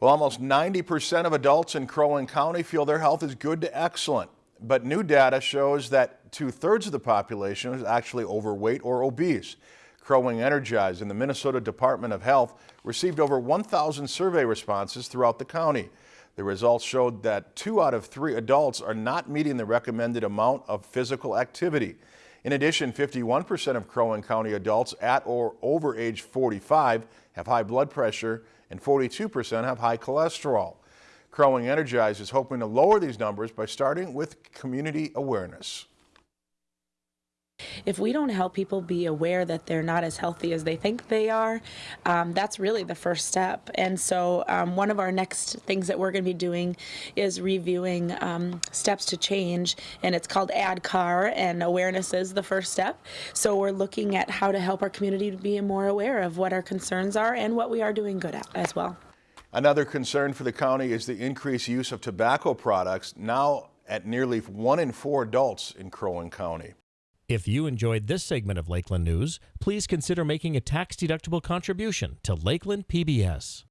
Well, almost 90% of adults in Crow Wing County feel their health is good to excellent. But new data shows that two-thirds of the population is actually overweight or obese. Crow Wing Energize and the Minnesota Department of Health received over 1,000 survey responses throughout the county. The results showed that two out of three adults are not meeting the recommended amount of physical activity. In addition, 51% of Crow County adults at or over age 45 have high blood pressure and 42% have high cholesterol. Crow Wing Energize is hoping to lower these numbers by starting with community awareness. If we don't help people be aware that they're not as healthy as they think they are, um, that's really the first step. And so, um, one of our next things that we're going to be doing is reviewing um, steps to change, and it's called ADKAR, and awareness is the first step. So, we're looking at how to help our community to be more aware of what our concerns are and what we are doing good at as well. Another concern for the county is the increased use of tobacco products, now at nearly one in four adults in Crow Wing County. If you enjoyed this segment of Lakeland News, please consider making a tax-deductible contribution to Lakeland PBS.